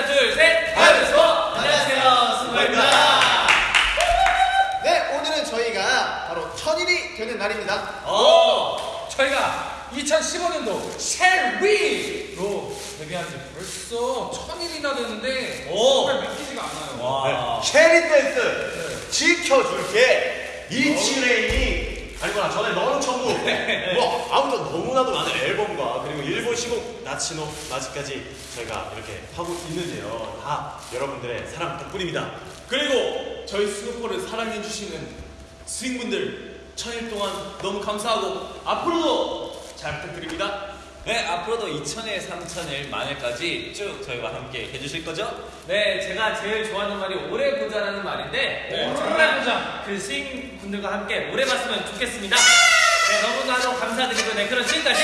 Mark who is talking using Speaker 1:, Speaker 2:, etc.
Speaker 1: 하나 둘셋. 안녕하세요 안녕하세요. 스모입니다.
Speaker 2: 네 오늘은 저희가 바로 천일이 되는 날입니다.
Speaker 1: 오
Speaker 3: 저희가 2015년도 셀위로 데뷔한 지 벌써 천일이나 됐는데 오. 정말 믿기지가 않아요.
Speaker 1: 와.
Speaker 4: 체리 댄스 네. 지켜줄게. 네. 이치레인이 아니구나. 전에 너는 천국 뭐 아무튼 너무나도 많은 앨범과 그리고 일본 시곡 나치노 아직까지 저희가 이렇게 하고 있는데요 다 여러분들의 사랑 덕분입니다
Speaker 5: 그리고 저희 스노퍼를 사랑해주시는 스윙분들 천일 동안 너무 감사하고
Speaker 1: 앞으로도 잘
Speaker 5: 부탁드립니다.
Speaker 1: 네, 앞으로도 2000일, 3000일, 만일까지 쭉 저희와 함께 해주실 거죠? 네, 제가 제일 좋아하는 말이 오래 보자라는 말인데 네, 정말 오래 보자. 그 스윙 분들과 함께 오래 봤으면 좋겠습니다. 네, 너무나도 감사드리고 네, 그럼 지금까지